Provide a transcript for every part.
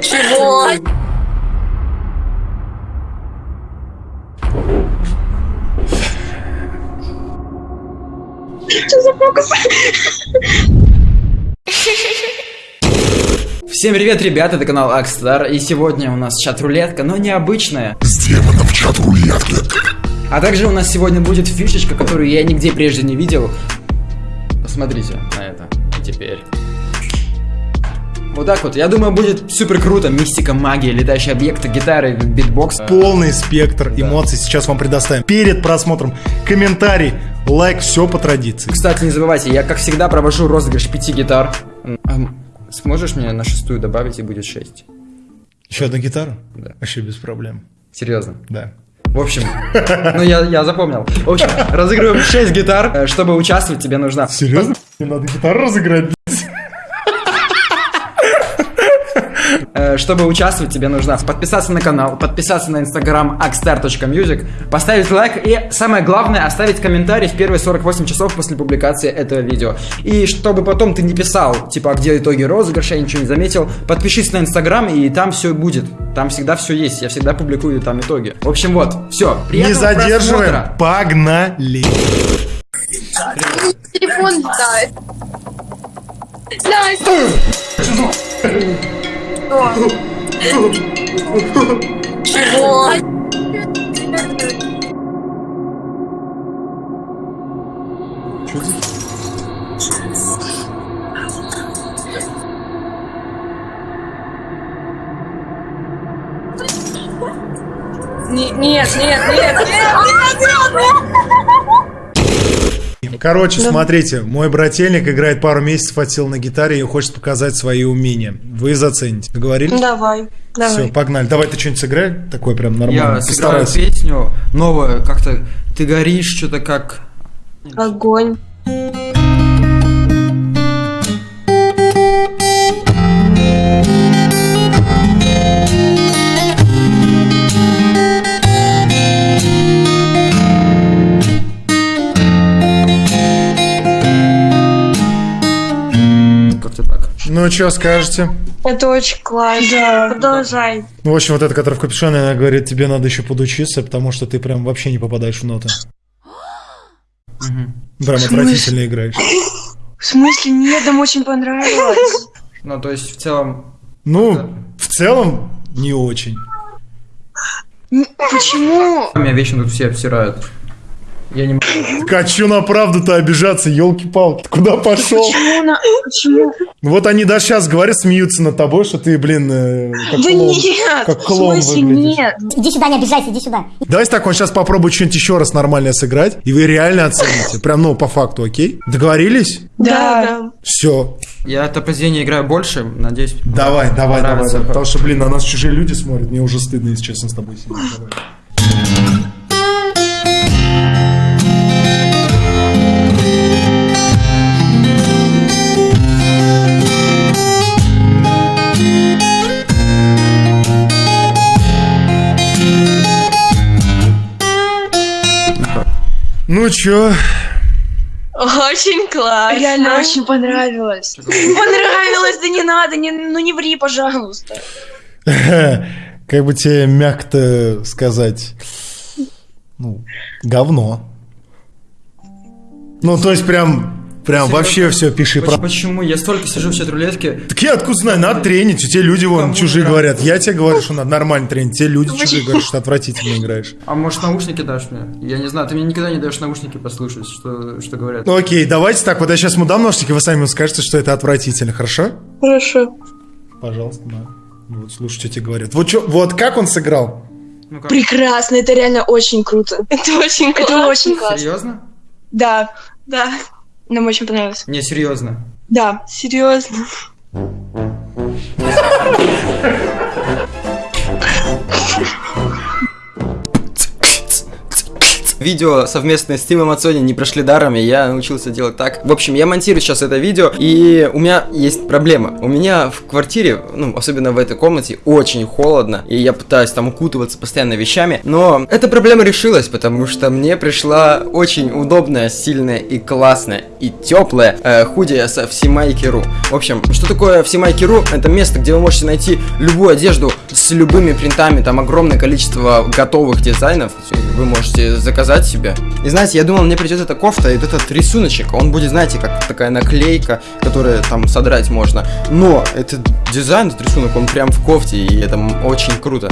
Чего? Что за фокус? Всем привет, ребята, это канал Акстар, и сегодня у нас чат-рулетка, но необычная. С демоном чат-рулетки. А также у нас сегодня будет фишечка, которую я нигде прежде не видел. Посмотрите на это. И теперь. Вот так вот. Я думаю, будет супер круто. Мистика, магия, летающие объекты, гитары, битбокс. Полный спектр эмоций сейчас вам предоставим. Перед просмотром комментарий, лайк, все по традиции. Кстати, не забывайте, я как всегда провожу розыгрыш пяти гитар. М, Сможешь мне на шестую добавить и будет шесть? Еще одну гитару? Да. Вообще без проблем. Серьезно. Да. В общем, ну я, я запомнил. В общем, разыгрываем 6 гитар. Э, Чтобы участвовать, тебе нужна... Серьезно? Мне надо гитару разыграть, блядь. Э, Чтобы участвовать, тебе нужно подписаться на канал, подписаться на инстаграм axstar.music, поставить лайк и, самое главное, оставить комментарий в первые 48 часов после публикации этого видео. И чтобы потом ты не писал, типа, а где итоги розыгрыша, я ничего не заметил, подпишись на инстаграм, и там все будет. Там всегда все есть, я всегда публикую там итоги. В общем, вот, все. Не задерживаем. Погнали. Телефон летает. Настя! Чего? Не- Нет, нет, нет, нет, нет, нет. Короче, смотрите, мой брательник играет пару месяцев отсел на гитаре и хочет показать свои умения. Вы зацените. Договорились? Давай, Все, давай. погнали. Давай ты что-нибудь сыграй, такое прям нормально. Я сыграю Постарайся. песню новую, как-то ты горишь, что-то как... Огонь. Ну, что скажете? Это очень классно. Продолжай. Ну, в общем, вот эта, которая в капюшоне, она говорит, тебе надо еще подучиться, потому что ты прям вообще не попадаешь в ноты. Прям отвратительно играешь. В смысле, нет, нам очень понравилось. Ну, то есть, в целом... Ну, в целом, не очень. Почему? Меня вечно тут все обсирают. Я не могу. А чё на правду-то обижаться, елки-палки? Куда пошел? Почему? на- Почему? Вот они даже сейчас говорят, смеются над тобой, что ты, блин, э, как Да клоун. нет, как в клоун смысле выглядишь. нет? Иди сюда, не обижайся, иди сюда. Давайте так, он сейчас попробует что-нибудь еще раз нормально сыграть, и вы реально оцените. Прям, ну, по факту, окей? Договорились? Да, да. Все. Я это произведение играю больше, надеюсь. Давай, давай, давай. Потому что, блин, на нас чужие люди смотрят. Мне уже стыдно, если честно, с тобой сидеть. чё? Очень классно. Реально очень понравилось. Понравилось, да не надо, не, ну не ври, пожалуйста. Как бы тебе мягко сказать? Ну, говно. Ну, то есть прям, прям Серьезно? вообще все пиши Почему, про... почему? Я столько сижу в чат-рулетке. Так я откуда знаю, надо тренить. У тебя люди вон Кому чужие нравится? говорят. Я тебе говорю, что надо нормально тренить. Те люди чужие говорят, что отвратительно играешь. А может наушники дашь мне? Я не знаю, ты мне никогда не даешь наушники послушать, что, что говорят. Ну окей, давайте так. Вот я сейчас ему дам наушники, вы сами скажете, что это отвратительно, хорошо? Хорошо. Пожалуйста, да. Вот слушай, что тебе говорят. Вот, чё- вот как он сыграл? Ну как, Прекрасно, это реально очень круто. Это очень классно. Это очень классно. серьезно? Да, Да. Нам очень понравилось. Не, серьезно. Да. Серьезно. Видео совместные с Тимом Ацони не прошли даром, и я научился делать так. В общем, я монтирую сейчас это видео, и у меня есть проблема. У меня в квартире, ну, особенно в этой комнате, очень холодно, и я пытаюсь там укутываться постоянно вещами, но эта проблема решилась, потому что мне пришла очень удобная, сильная и классная, и теплая э, худи со Всемайки.ру. В общем, что такое Всемайки.ру? Это место, где вы можете найти любую одежду с любыми принтами, там огромное количество готовых дизайнов, вы можете заказать себе. И знаете, я думал, мне придет эта кофта и этот рисуночек, он будет, знаете, как такая наклейка, которую там содрать можно. Но этот дизайн, этот рисунок, он прям в кофте, и это очень круто.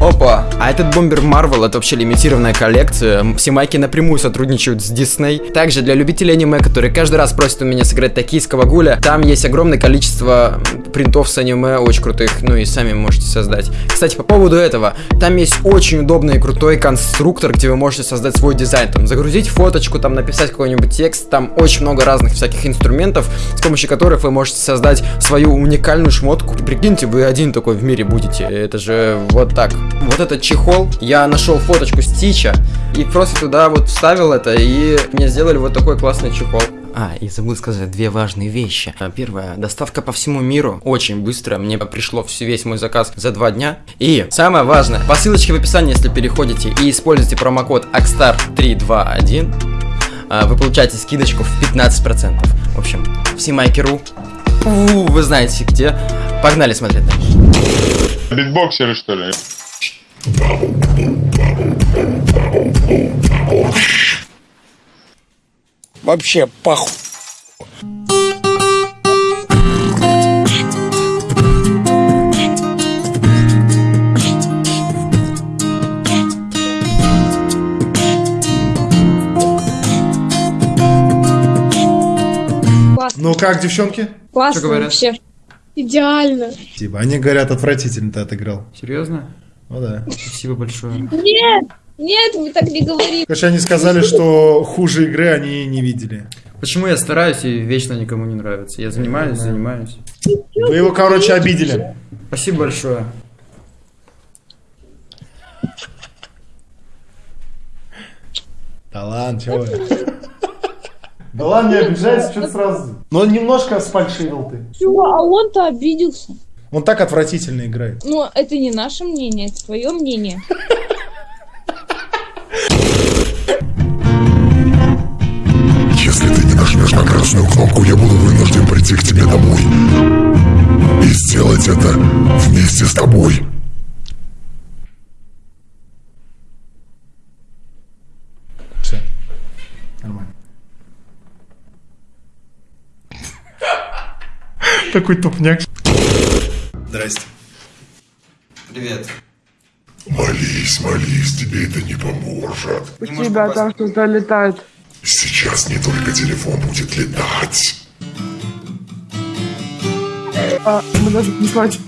Опа! А этот бомбер Marvel это вообще лимитированная коллекция. Все майки напрямую сотрудничают с Disney. Также для любителей аниме, которые каждый раз просят у меня сыграть токийского гуля, там есть огромное количество принтов с аниме, очень крутых, ну и сами можете создать. Кстати, по поводу этого, там есть очень удобный и крутой конструктор, где вы можете создать свой дизайн. Там загрузить фоточку, там написать какой-нибудь текст, там очень много разных всяких инструментов, с помощью которых вы можете создать свою уникальную шмотку. Прикиньте, вы один такой в мире будете. Это же вот так. Вот этот чехол, я нашел фоточку Стича и просто туда вот вставил это, и мне сделали вот такой классный чехол. А, и забыл сказать две важные вещи. А, Первое, доставка по всему миру очень быстро. Мне пришло весь мой заказ за два дня. И самое важное, по ссылочке в описании, если переходите и используете промокод AXSTAR321, а, вы получаете скидочку в 15%. В общем, все майкеру. Вы знаете где. Погнали смотреть дальше. Битбоксеры, что ли? Вообще похуй. Ну как, девчонки? Что говорят? вообще. Идеально. Типа, они говорят, отвратительно ты отыграл. Серьезно? Ну да. Спасибо большое. Нет, нет, вы так не говорите. Короче, они сказали, что хуже игры они не видели. Почему я стараюсь и вечно никому не нравится? Я занимаюсь, занимаюсь. Вы его, короче, обидели. Спасибо большое. Да ладно, чего вы? Да ладно, не обижайся, что сразу... Но немножко сфальшивил ты. Чего? А он-то обиделся. Он так отвратительно играет. Но это не наше мнение, это твое мнение. Красную кнопку, я буду вынужден прийти к тебе домой. И сделать это вместе с тобой. Все. Нормально. Такой тупняк. Здрасте. Привет. Молись, молись, тебе это не поможет. У тебя там что-то летает. Сейчас не только телефон будет летать. А, мы даже не плачем.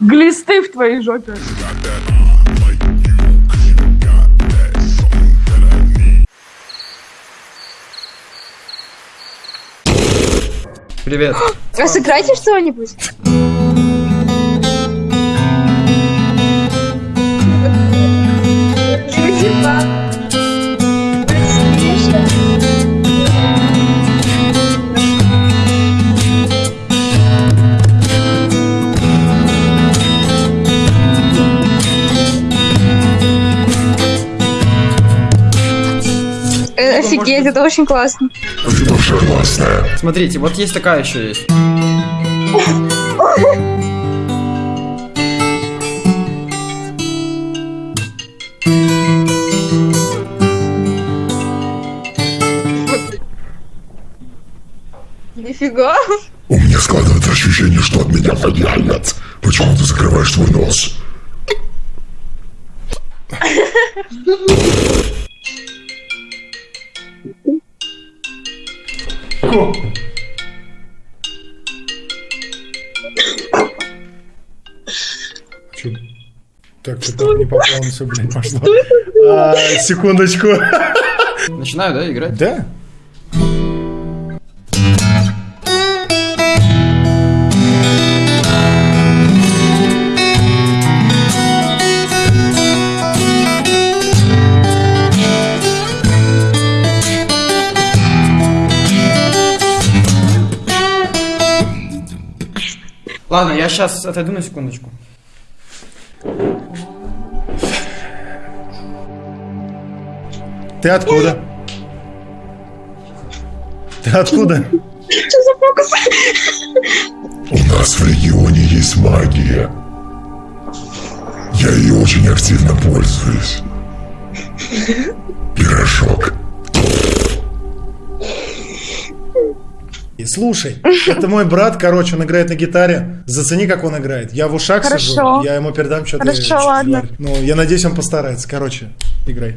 Глисты в твоей жопе. Привет. А сыграйте что-нибудь. Офигеть, это очень классно. Тоже классная. Смотрите, вот есть такая еще есть. Нифига. У меня складывается ощущение, что от меня воняет. Почему ты закрываешь свой нос? Чё? Так, что-то не по плану все, блин, пошло. А, секундочку. Начинаю, да, играть? Да? Ладно, я сейчас отойду на секундочку. Ты откуда? Ты откуда? У нас в регионе есть магия. Я ей очень активно пользуюсь. Пирожок. И Слушай, это мой брат, короче, он играет на гитаре. Зацени, как он играет. Я в ушах Хорошо. сижу, я ему передам что-то. Хорошо, что-то ладно. говорит. Ну, я надеюсь, он постарается. Короче, играй.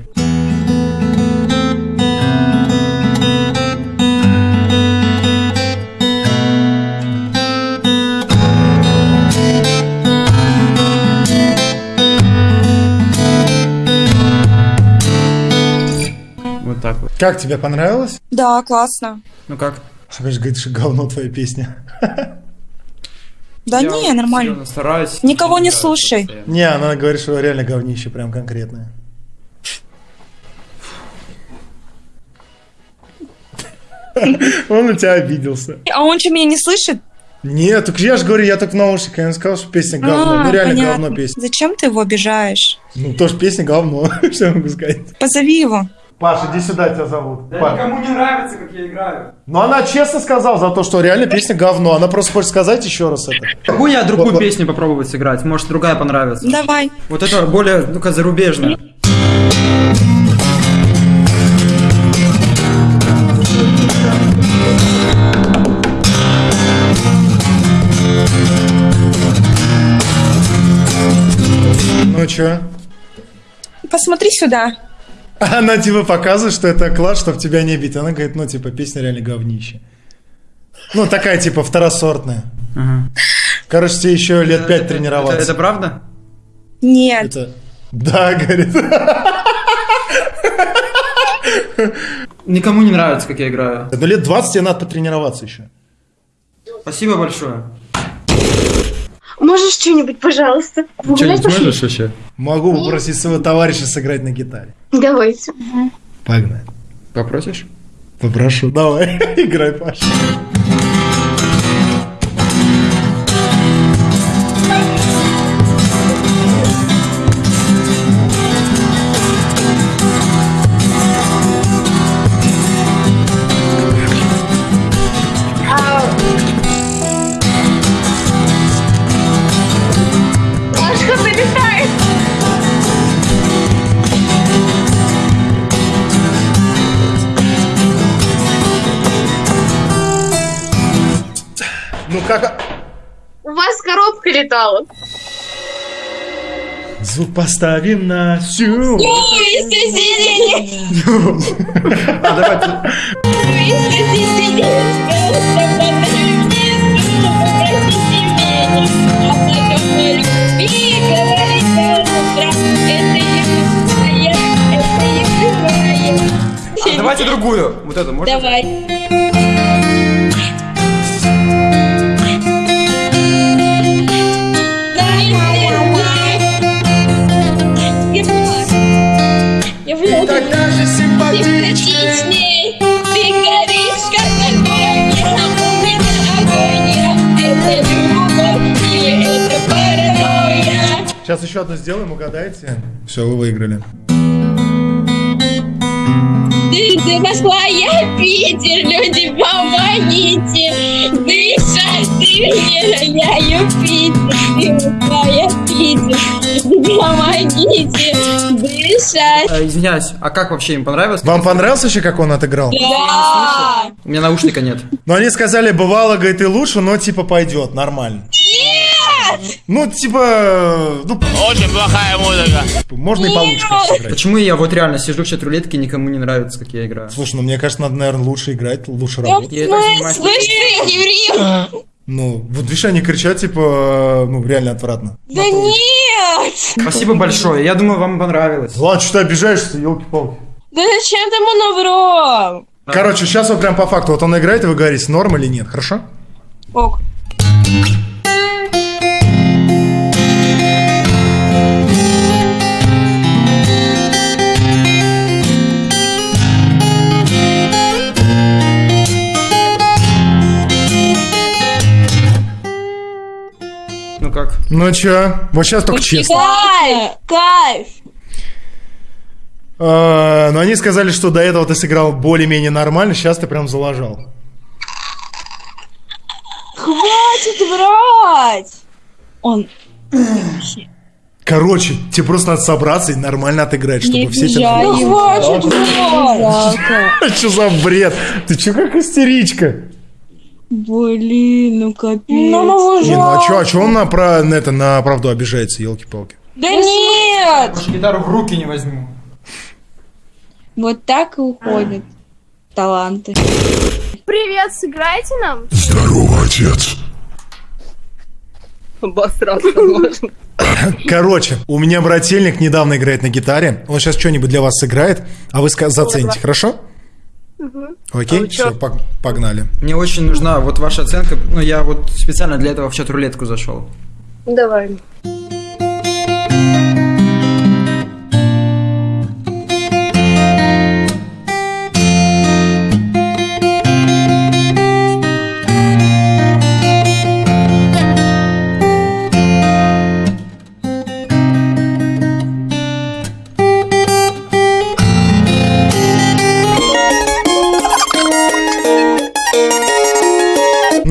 Вот так вот. Как тебе понравилось? Да, классно. Ну как? Говоришь, говорит, что говно твоя песня. Да Я не, нормально. стараюсь. Никого не слушай. постоянно. Не, она говорит, что реально говнище, прям конкретное. Он на тебя обиделся. А он что, меня не слышит? Нет, так я же говорю, я так в наушниках, я не сказал, что песня говно. А, ну реально понятно. говно песня. Зачем ты его обижаешь? Ну тоже песня говно, что я могу сказать. Позови его. Паша, иди сюда, тебя зовут. Да Паш. никому не нравится, как я играю. Ну она честно сказала за то, что реально песня говно. Она просто хочет сказать еще раз это. Могу я другую Вот- песню попробовать сыграть? Может, другая понравится? Давай. Вот это более, ну-ка, зарубежная. Ну чё? Посмотри сюда. Она типа показывает, что это класс, чтобы тебя не бить. Она говорит, ну типа песня реально говнище. Ну такая типа второсортная. Ага. Короче, тебе еще лет пять Это- тренироваться. Это, это правда? Нет. Это- Да, говорит. Никому не нравится, как я играю. Ну лет 20 тебе надо потренироваться еще. Спасибо большое. Можешь что-нибудь, пожалуйста? Что-нибудь можешь вообще? Могу попросить своего товарища сыграть на гитаре. Давайте. Погнали. Попросишь? Попрошу. Давай, играй, Паша. Как... У вас коробка летала. Звук поставим на всю. А, давайте. А, давайте другую. Вот эту, можно? Давай. Сейчас еще одну сделаем, угадайте. Все, вы выиграли. Ты, ты Москва, я Питер, люди, помогите, дышать, ты мне, я Юпитер, ты Москва, я Питер, помогите, дышать. Э, извиняюсь, а как вообще им понравилось? Вам понравился еще, как он отыграл? Да! У меня наушника нет. Но они сказали, бывало, говорит, и лучше, но типа пойдет, нормально. Нет! Ну, типа, ну, Очень плохая музыка. можно и получше сыграть. Почему я вот реально сижу в чат-рулетке и никому не нравится, как я играю? Слушай, ну мне кажется, надо, наверное, лучше играть, лучше работать. Я Слышь ты, еврей! Ну, вот видишь, они кричат, типа, ну, реально отвратно. Да нет! Спасибо большое. Я думаю, вам понравилось. Ладно, что ты обижаешься, елки-палки. Да зачем ты ему наврал? Короче, сейчас вот прям по факту, вот он играет, и вы говорите, норм или нет, хорошо? Ок. Как? Ну чё? Вот сейчас только честно. Кайф! Кайф! А, Но они сказали, что до этого ты сыграл более-менее нормально, сейчас ты прям залажал. Хватит врать! Он... Короче, тебе просто надо собраться и нормально отыграть, чтобы все тебя... его. Хватит врать! Что за бред? Ты чё как истеричка? Блин, ну капец. Ну, ну, Не, ну а чё, а чё он на, про, на, это, на правду обижается, елки-палки? Да нет! Гитару в руки не возьму. Вот так и уходят таланты. Привет, сыграйте нам? Здорово, отец. Короче, у меня брательник недавно играет на гитаре. Он сейчас что-нибудь для вас сыграет, а вы зацените, хорошо? Окей, все, погнали. Мне очень нужна вот ваша оценка. Ну, я вот специально для этого в чат-рулетку зашел. Давай.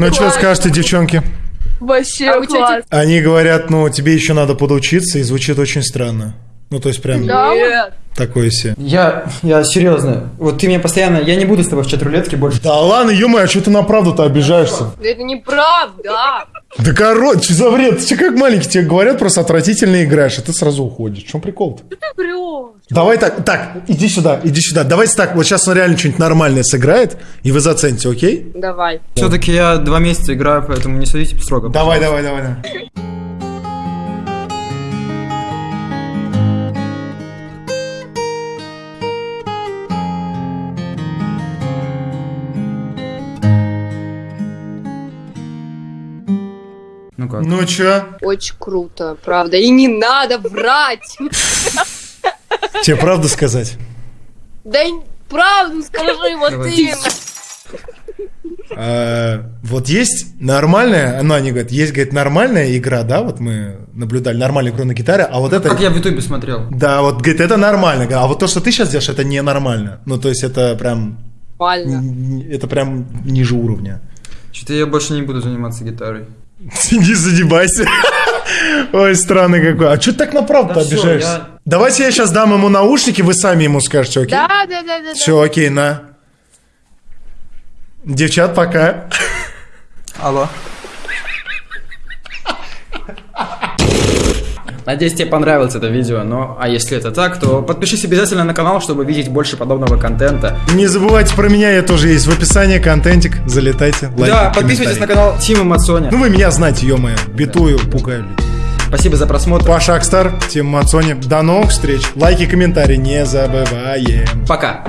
Ну что скажете, девчонки? Вообще А класс. Они говорят, ну, тебе еще надо подучиться, и звучит очень странно. Ну, то есть прям Нет. Такое себе. Я, я серьезно. Вот ты мне постоянно... Я не буду с тобой в чат-рулетке больше. Да ладно, ё а что ты на правду-то обижаешься? Это неправда. Да короче, что за бред? Ты как маленький, тебе говорят, просто отвратительно играешь, а ты сразу уходишь. В чем прикол-то? Ты врешь. Давай так, так, иди сюда, иди сюда. Давайте так, вот сейчас он реально что-нибудь нормальное сыграет, и вы зацените, окей? Давай. Все-таки я два месяца играю, поэтому не судите строго. Давай, давай, давай, давай. Ну? Ну чё? Очень круто, правда. И не надо врать. Тебе правду сказать? Да правду скажи, вот именно. А, вот есть нормальная, ну они говорят, есть, говорит, нормальная игра, да, вот мы наблюдали нормальную игру на гитаре, а вот это... Как я в ютубе смотрел. Да, вот, говорит, это нормально, а вот то, что ты сейчас делаешь, это ненормально. Ну, то есть это прям, Нормально. это прям ниже уровня. Что-то я больше не буду заниматься гитарой. Не задебайся. Ой, странный какой. А что ты так на правду Да обижаешься? я- Давайте я сейчас дам ему наушники, вы сами ему скажете, окей? Да, да, да, да. да. Все, окей, на. Девчат, пока. Алло. Надеюсь, тебе понравилось это видео, но а если это так, то подпишись обязательно на канал, чтобы видеть больше подобного контента. Не забывайте про меня, я тоже есть в описании, контентик, залетайте, лайки, да, подписывайтесь на канал Тима Мацони. Ну вы меня знаете, ё-моё, битую, пугаю людей. Спасибо за просмотр. Паша Акстар, Тим Мацони. До новых встреч. Лайки, комментарии не забываем. Пока.